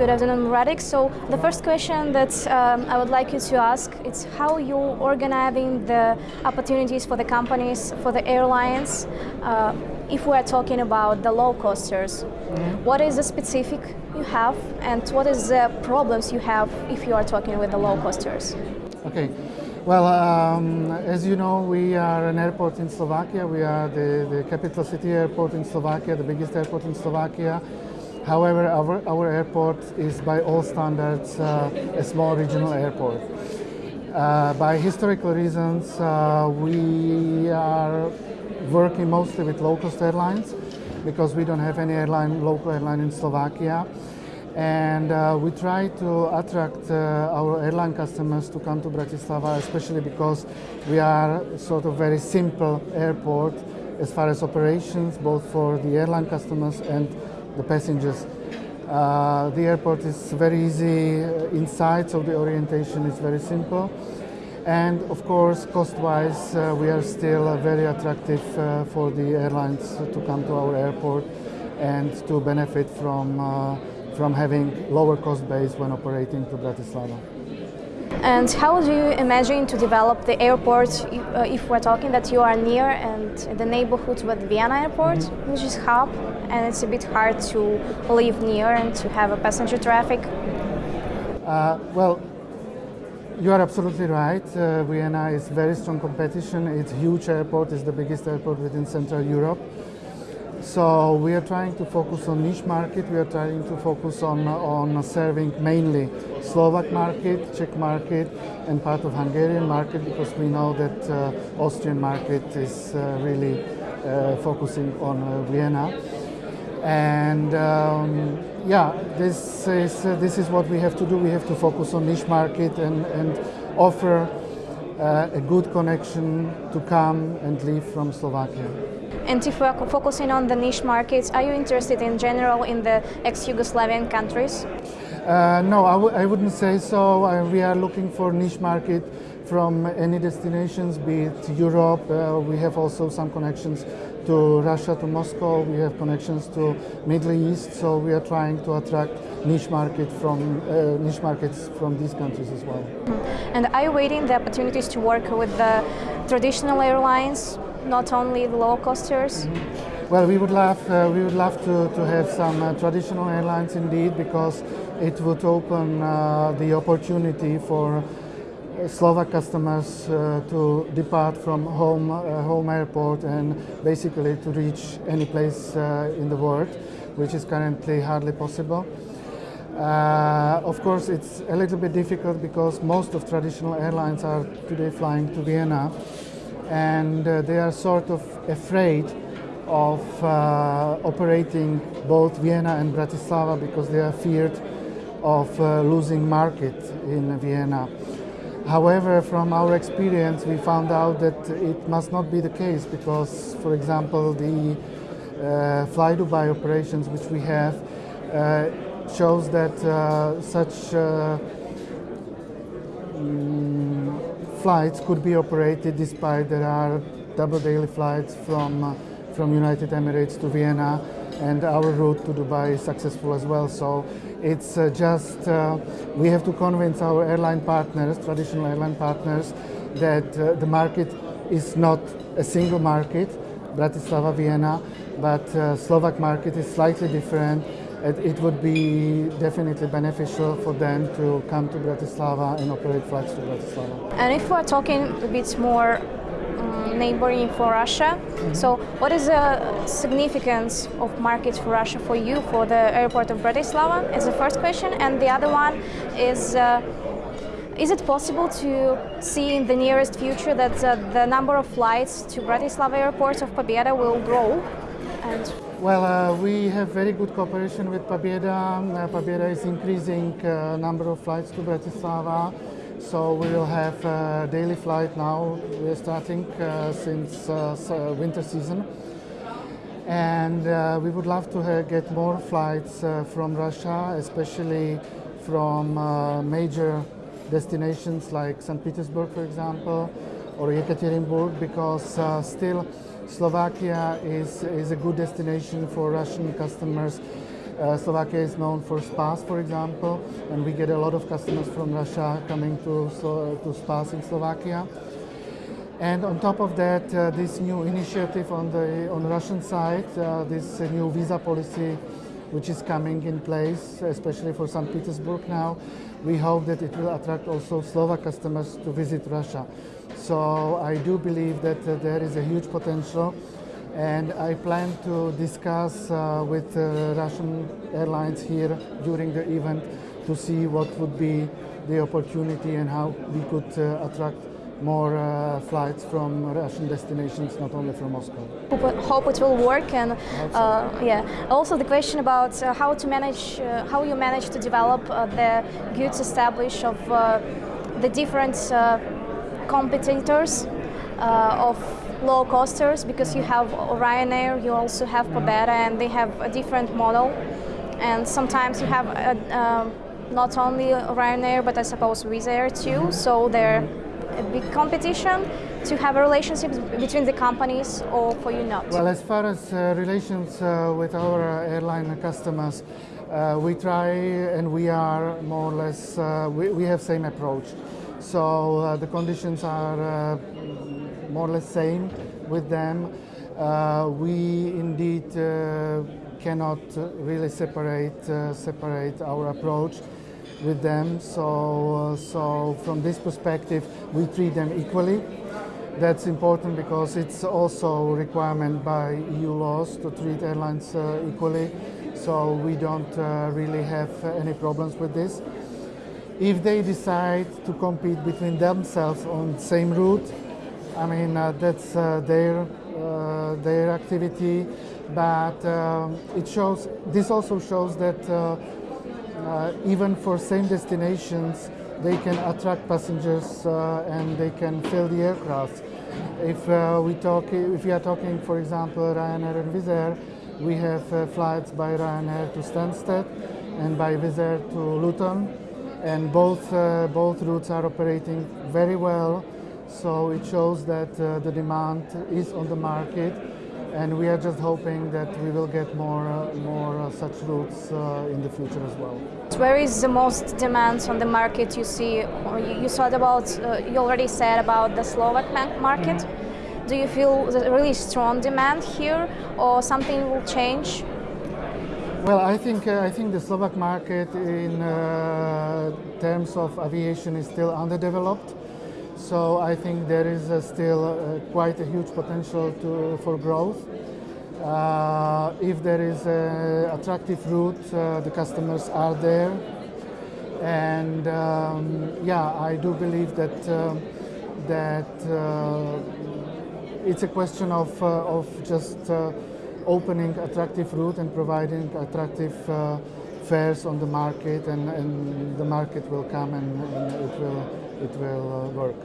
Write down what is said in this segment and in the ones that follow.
Good afternoon, Radek. So the first question that um, I would like you to ask is how you organizing the opportunities for the companies, for the airlines, uh, if we are talking about the low costers. Mm-hmm. What is the specific you have and what is the problems you have if you are talking with the low costers? Okay. Well, um, as you know, we are an airport in Slovakia. We are the, the capital city airport in Slovakia, the biggest airport in Slovakia. However, our, our airport is by all standards uh, a small regional airport. Uh, by historical reasons, uh, we are working mostly with low-cost airlines because we don't have any airline, local airline in Slovakia. And uh, we try to attract uh, our airline customers to come to Bratislava, especially because we are sort of very simple airport as far as operations, both for the airline customers and the passengers. Uh, the airport is very easy inside, so the orientation is very simple. And of course, cost-wise, uh, we are still uh, very attractive uh, for the airlines to come to our airport and to benefit from, uh, from having lower cost base when operating to Bratislava. And how do you imagine to develop the airport uh, if we're talking that you are near and the neighborhood with Vienna airport, mm -hmm. which is hub, and it's a bit hard to live near and to have a passenger traffic? Uh, well, you are absolutely right. Uh, Vienna is very strong competition. It's huge airport. It's the biggest airport within Central Europe. So we are trying to focus on niche market. We are trying to focus on, on serving mainly Slovak market, Czech market, and part of Hungarian market because we know that uh, Austrian market is uh, really uh, focusing on uh, Vienna. And um, yeah, this is, uh, this is what we have to do. We have to focus on niche market and, and offer uh, a good connection to come and live from Slovakia. And if we are focusing on the niche markets, are you interested in general in the ex-Yugoslavian countries? Uh, no, I w I wouldn't say so. Uh, we are looking for niche market from any destinations, be it Europe. Uh, we have also some connections to Russia, to Moscow. We have connections to Middle East. So we are trying to attract niche market from uh, niche markets from these countries as well. And are you waiting the opportunities to work with the traditional airlines not only the low costers? Mm -hmm. Well, we would love uh, we would love to, to have some uh, traditional airlines indeed because it would open uh, the opportunity for Slovak customers uh, to depart from home uh, home airport and basically to reach any place uh, in the world, which is currently hardly possible. of course, it's a little bit difficult because most of traditional airlines are today flying to Vienna and uh, they are sort of afraid of uh, operating both Vienna and Bratislava because they are feared of uh, losing market in Vienna. However, from our experience, we found out that it must not be the case because, for example, the uh, Fly Dubai operations which we have uh, shows that uh, such uh, flights could be operated despite there are double daily flights from, uh, from United Emirates to Vienna and our route to Dubai is successful as well. So it's uh, just, uh, we have to convince our airline partners, traditional airline partners, that uh, the market is not a single market, Bratislava, Vienna, but uh, Slovak market is slightly different it, it, would be definitely beneficial for them to come to Bratislava and operate flights to Bratislava. And if we're talking a bit more um, neighboring for Russia, mm -hmm. so what is the significance of markets for Russia for you, for the airport of Bratislava? Is the first question. And the other one is, uh, is it possible to see in the nearest future that uh, the number of flights to Bratislava airport of Pobeda will grow? And well, uh, we have very good cooperation with Pobeda. Uh, Pobeda is increasing uh, number of flights to Bratislava. So we will have a daily flight now. We're starting uh, since uh, uh, winter season. And we would love to get more flights from Russia, especially from major destinations like St. Petersburg, for example, or Yekaterinburg, because still Slovakia is, is a good destination for Russian customers. Uh, Slovakia is known for spas, for example, and we get a lot of customers from Russia coming to, so, to spas in Slovakia. And on top of that, uh, this new initiative on the on Russian side, uh, this new visa policy, which is coming in place, especially for St. Petersburg now, we hope that it will attract also Slovak customers to visit Russia. So I do believe that uh, there is a huge potential and I plan to discuss uh, with uh, Russian airlines here during the event to see what would be the opportunity and how we could uh, attract more uh, flights from Russian destinations, not only from Moscow. Hope, it will work, and uh, yeah. Also, the question about uh, how to manage, uh, how you manage to develop uh, the goods established of uh, the different competitors of low costers, because you have Ryanair, you also have Pobeda, and they have a different model, and sometimes you have. not only Ryanair, but I suppose Wizz Air too. So they're a big competition to have a relationship between the companies or for you not? Well, as far as uh, relations uh, with our uh, airline customers, uh, we try and we are more or less, uh, we, we have same approach. So uh, the conditions are more or less same with them. we indeed cannot really separate, separate our approach with them. So, uh, so from this perspective, we treat them equally. That's important because it's also a requirement by EU laws to treat airlines uh, equally. So we don't uh, really have any problems with this. If they decide to compete between themselves on the same route, I mean uh, that's uh, their uh, their activity, but um, it shows. This also shows that uh, even for same destinations, they can attract passengers uh, and they can fill the aircraft. If uh, we talk, if we are talking, for example, Ryanair and Wizz Air, we have uh, flights by Ryanair to Stansted and by Wizz Air to Luton, and both uh, both routes are operating very well. So it shows that uh, the demand is on the market and we are just hoping that we will get more uh, more uh, such routes uh, in the future as well. Where is the most demand on the market you see? You, you thought about, uh, you already said about the Slovak market. Mm -hmm. Do you feel a really strong demand here, or something will change? Well, I think uh, I think the Slovak market in uh, terms of aviation is still underdeveloped. So I think there is uh, still uh, quite a huge potential to, for growth. Uh, if there is an attractive route, uh, the customers are there. And um, yeah, I do believe that, um, that it's a question of, of just opening attractive route and providing attractive fares on the market and, and the market will come and, and it will, it will work.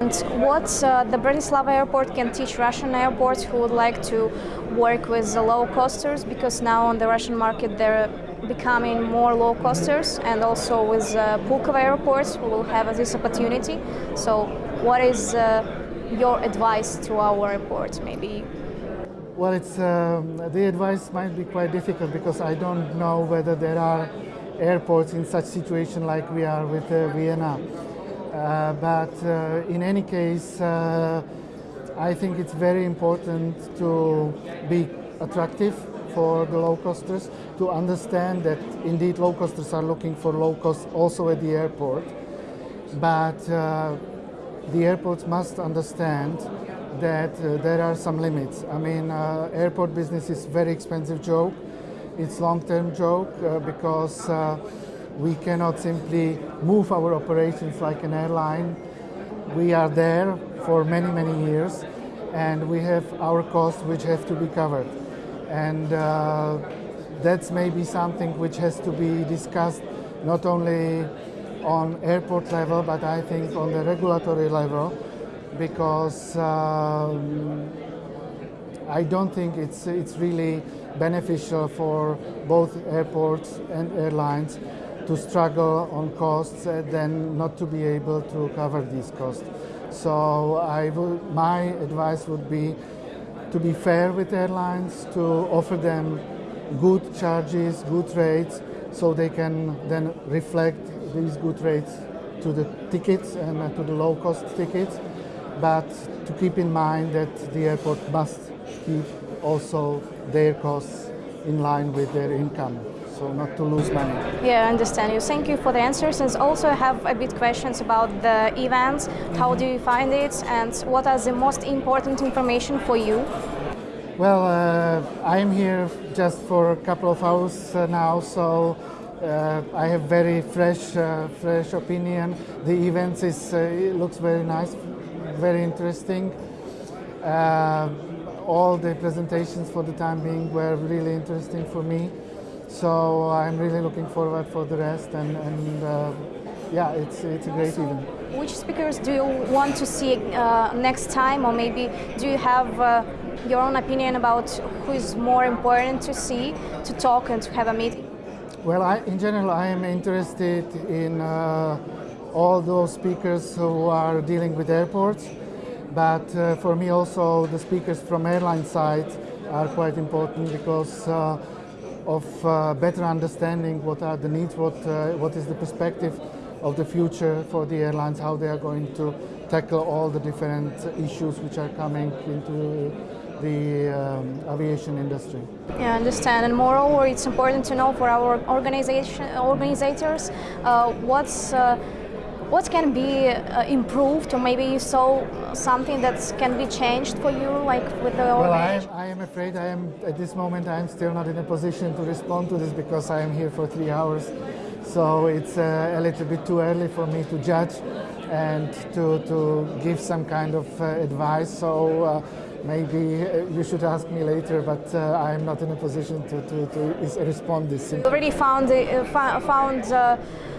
And what uh, the Bratislava airport can teach Russian airports who would like to work with the low costers because now on the Russian market they're becoming more low costers and also with uh, Pulkovo airports will have this opportunity. So what is uh, your advice to our airports maybe? Well, it's, um, the advice might be quite difficult because I don't know whether there are airports in such situation like we are with uh, Vienna. Uh, but uh, in any case, uh, I think it's very important to be attractive for the low costers, to understand that indeed low costers are looking for low cost also at the airport. But uh, the airports must understand that uh, there are some limits. I mean, uh, airport business is very expensive joke. It's long-term joke because we cannot simply move our operations like an airline. We are there for many, many years and we have our costs which have to be covered. And uh, that's maybe something which has to be discussed not only on airport level, but I think on the regulatory level, because um, I don't think it's, it's really beneficial for both airports and airlines to struggle on costs and then not to be able to cover these costs. So I would, my advice would be to be fair with airlines, to offer them good charges, good rates, so they can then reflect these good rates to the tickets and uh, to the low cost tickets. But to keep in mind that the airport must keep also their costs in line with their income, so not to lose money. Yeah, I understand you. Thank you for the answers. And also I have a bit questions about the events. How do you find it and what are the most important information for you? Well, uh, I'm here just for a couple of hours uh, now, so uh, I have very fresh, uh, fresh opinion. The events is uh, it looks very nice, very interesting. Uh, all the presentations for the time being were really interesting for me, so I'm really looking forward for the rest. And, and uh, yeah, it's it's a great event. Which speakers do you want to see uh, next time, or maybe do you have uh, your own opinion about who is more important to see, to talk, and to have a meeting? Well, I, in general, I am interested in uh, all those speakers who are dealing with airports, but uh, for me also the speakers from airline side are quite important because uh, of uh, better understanding what are the needs, what, uh, what is the perspective of the future for the airlines, how they are going to tackle all the different issues which are coming into the um, aviation industry. Yeah, I understand. And moreover, it's important to know for our organization organizers uh, what's uh, what can be uh, improved, or maybe you saw something that can be changed for you, like with the Well, I am, I am afraid I am at this moment I am still not in a position to respond to this because I am here for three hours. So it's uh, a little bit too early for me to judge and to, to give some kind of uh, advice. So uh, maybe uh, you should ask me later, but uh, I am not in a position to, to, to respond this. You already found the, uh, found uh,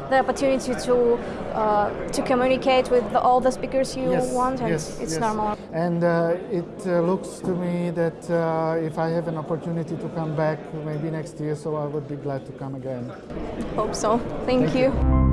the opportunity to uh, to communicate with the, all the speakers you Yes, want, and yes, it's yes. normal. And uh, it uh, looks to me that uh, if I have an opportunity to come back maybe next year, so I would be glad to come again. Hope so. Thank, Thank you. you.